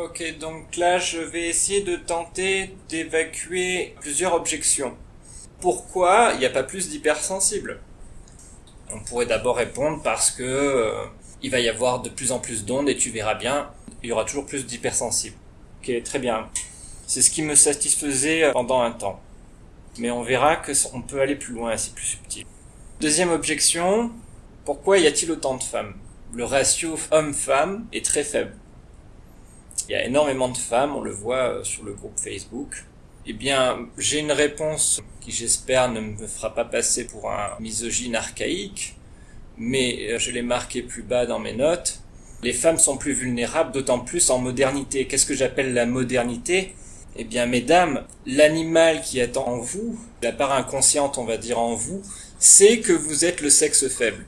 Ok, donc là je vais essayer de tenter d'évacuer plusieurs objections. Pourquoi il n'y a pas plus d'hypersensibles? On pourrait d'abord répondre parce que euh, il va y avoir de plus en plus d'ondes et tu verras bien, il y aura toujours plus d'hypersensibles. Ok, très bien. C'est ce qui me satisfaisait pendant un temps. Mais on verra que on peut aller plus loin, c'est plus subtil. Deuxième objection, pourquoi y a-t-il autant de femmes? Le ratio homme-femme est très faible. Il y a énormément de femmes, on le voit euh, sur le groupe Facebook. Eh bien, j'ai une réponse qui j'espère ne me fera pas passer pour un misogyne archaïque, mais euh, je l'ai marqué plus bas dans mes notes. Les femmes sont plus vulnérables, d'autant plus en modernité. Qu'est-ce que j'appelle la modernité? Eh bien, mesdames, l'animal qui est en vous, la part inconsciente, on va dire en vous, c'est que vous êtes le sexe faible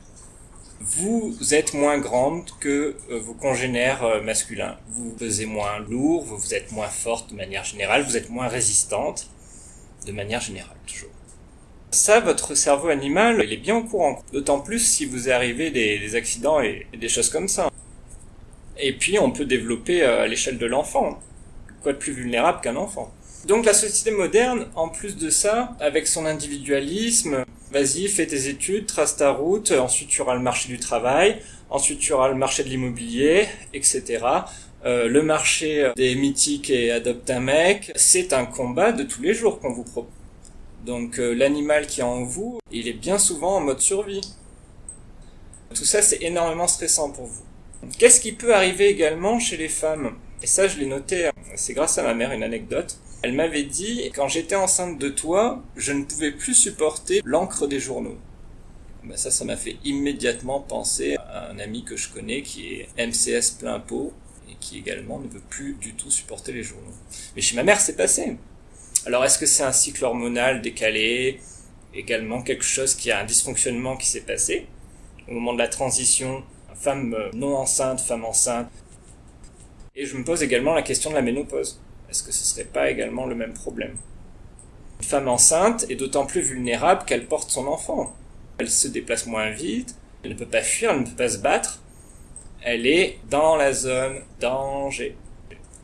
vous êtes moins grande que euh, vos congénères euh, masculins. Vous pesez moins lourd, vous êtes moins forte de manière générale, vous êtes moins résistante de manière générale toujours. Ça, votre cerveau animal, il est bien au courant. D'autant plus si vous arrivez des, accidents et, des choses comme ça. Et puis, on peut développer euh, à l'échelle de l'enfant. Quoi de plus vulnérable qu'un enfant? Donc la société moderne, en plus de ça, avec son individualisme, vas-y, fais tes études, trace ta route, ensuite tu auras le marché du travail, ensuite tu auras le marché de l'immobilier, etc. Euh, le marché des mythiques et adopte un mec, c'est un combat de tous les jours qu'on vous propose. Donc euh, l'animal qui est en vous, il est bien souvent en mode survie. Tout ça, c'est énormément stressant pour vous. Qu'est-ce qui peut arriver également chez les femmes? Et ça, je l'ai noté, c'est grâce à ma mère, une anecdote. Elle m'avait dit, quand j'étais enceinte de toi, je ne pouvais plus supporter l'encre des journaux. Ben ça, ça m'a fait immédiatement penser à un ami que je connais qui est MCS plein pot et qui également ne veut plus du tout supporter les journaux. Mais chez ma mère, c'est passé. Alors, est-ce que c'est un cycle hormonal décalé Également quelque chose qui a un dysfonctionnement qui s'est passé au moment de la transition, femme non enceinte, femme enceinte? Et je me pose également la question de la ménopause. Est-ce que ce serait pas également le même problème? Une femme enceinte est d'autant plus vulnérable qu'elle porte son enfant. Elle se déplace moins vite, elle ne peut pas fuir, elle ne peut pas se battre. Elle est dans la zone danger.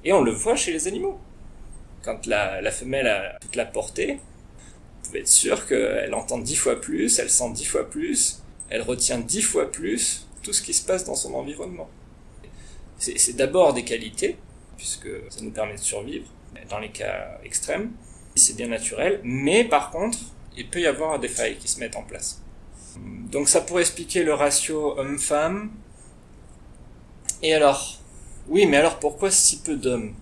Et on le voit chez les animaux. Quand la, femelle a toute la portée, vous pouvez être sûr qu'elle entend dix fois plus, elle sent dix fois plus, elle retient dix fois plus tout ce qui se passe dans son environnement. C'est d'abord des qualités, puisque ça nous permet de survivre dans les cas extrêmes. C'est bien naturel, mais par contre, il peut y avoir des failles qui se mettent en place. Donc ça pourrait expliquer le ratio homme-femme. Et alors? Oui, mais alors pourquoi si peu d'hommes?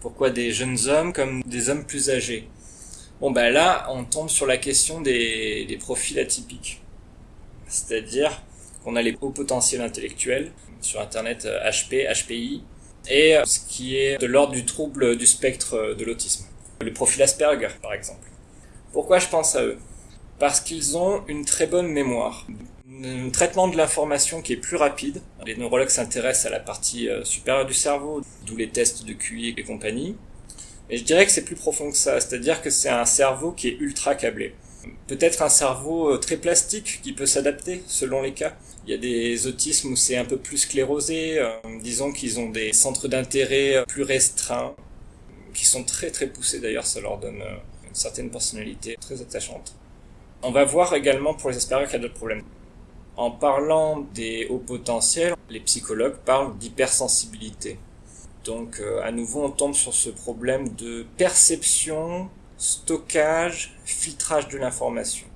Pourquoi des jeunes hommes comme des hommes plus âgés? Bon ben là, on tombe sur la question des, des profils atypiques. C'est-à-dire qu'on a les hauts potentiels intellectuels, sur Internet HP, HPI, et euh, ce qui est de l'ordre du trouble du spectre euh, de l'autisme. Le profil Asperger, par exemple. Pourquoi je pense à eux? Parce qu'ils ont une très bonne mémoire, un traitement de l'information qui est plus rapide. Les neurologues s'intéressent à la partie euh, supérieure du cerveau, d'où les tests de QI et compagnie. Et je dirais que c'est plus profond que ça, c'est-à-dire que c'est un cerveau qui est ultra câblé. Peut-être un cerveau très plastique qui peut s'adapter selon les cas. Il y a des autismes où c'est un peu plus sclérosé. Euh, disons qu'ils ont des centres d'intérêt euh, plus restreints, qui sont très très poussés d'ailleurs. Ça leur donne euh, une certaine personnalité très attachante. On va voir également pour les Asperger qu'il y a d'autres problèmes. En parlant des hauts potentiels, les psychologues parlent d'hypersensibilité. Donc à nouveau on tombe sur ce problème de perception, stockage, filtrage de l'information.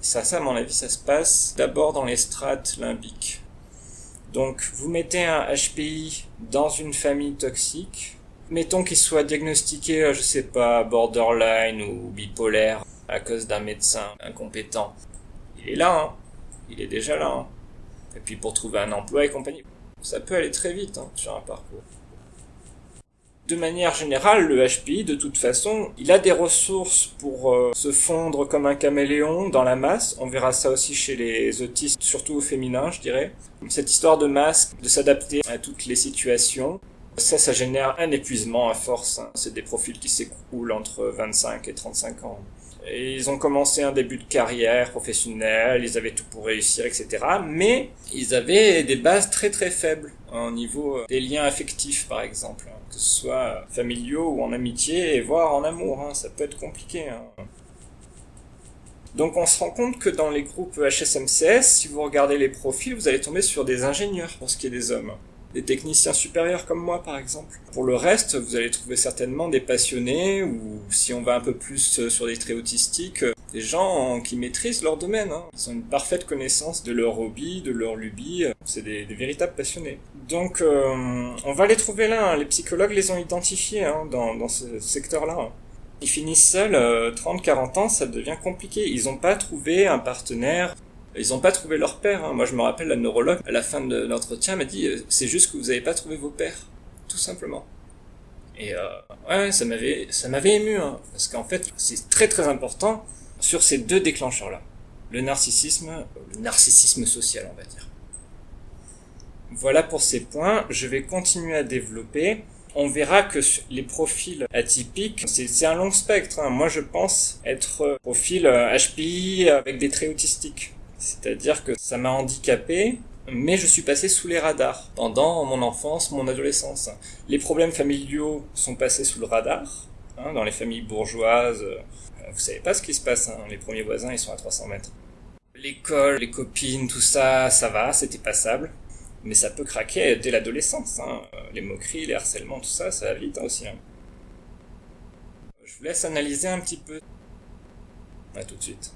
Ça, ça, à mon avis, ça se passe d'abord dans les strates limbiques. Donc, vous mettez un HPI dans une famille toxique. Mettons qu'il soit diagnostiqué, euh, je sais pas, borderline ou bipolaire à cause d'un médecin incompétent. Il est là, hein. Il est déjà là, hein. Et puis pour trouver un emploi et compagnie. Ça peut aller très vite, hein, sur un parcours. De manière générale, le HPI, de toute façon, il a des ressources pour euh, se fondre comme un caméléon dans la masse. On verra ça aussi chez les autistes, surtout au féminin, je dirais. Cette histoire de masque, de s'adapter à toutes les situations, ça, ça génère un épuisement à force. Hein. C'est des profils qui s'écoulent entre 25 et 35 ans. Et ils ont commencé un début de carrière professionnelle, ils avaient tout pour réussir, etc. Mais ils avaient des bases très très faibles au niveau des liens affectifs, par exemple, hein, que ce soit familiaux ou en amitié, voire en amour. Hein, ça peut être compliqué. Hein. Donc on se rend compte que dans les groupes HSMCS, si vous regardez les profils, vous allez tomber sur des ingénieurs pour ce qui est des hommes des techniciens supérieurs comme moi par exemple. Pour le reste, vous allez trouver certainement des passionnés ou si on va un peu plus euh, sur des traits autistiques, euh, des gens qui maîtrisent leur domaine. Hein. Ils ont une parfaite connaissance de leur hobby, de leur lubie. C'est des, véritables passionnés. Donc euh, on va les trouver là. Hein. Les psychologues les ont identifiés hein, dans, dans, ce secteur-là. Ils finissent seuls, 30-40 ans, ça devient compliqué. Ils n'ont pas trouvé un partenaire ils n'ont pas trouvé leur père. Hein. Moi, je me rappelle, la neurologue, à la fin de l'entretien, m'a dit euh, c'est juste que vous n'avez pas trouvé vos pères, tout simplement. Et euh, ouais, ça m'avait, ça m'avait ému, hein, parce qu'en fait, c'est très très important sur ces deux déclencheurs-là, le narcissisme, le narcissisme social, on va dire. Voilà pour ces points. Je vais continuer à développer. On verra que les profils atypiques, c'est un long spectre. Hein. Moi, je pense être profil HPI euh, avec des traits autistiques. C'est-à-dire que ça m'a handicapé, mais je suis passé sous les radars pendant mon enfance, mon adolescence. Les problèmes familiaux sont passés sous le radar, hein, dans les familles bourgeoises. Euh, vous savez pas ce qui se passe, hein, les premiers voisins ils sont à 300 mètres. L'école, les copines, tout ça, ça va, c'était passable. Mais ça peut craquer dès l'adolescence. Hein. Les moqueries, les harcèlements, tout ça, ça va vite aussi. Je vous laisse analyser un petit peu. À tout de suite.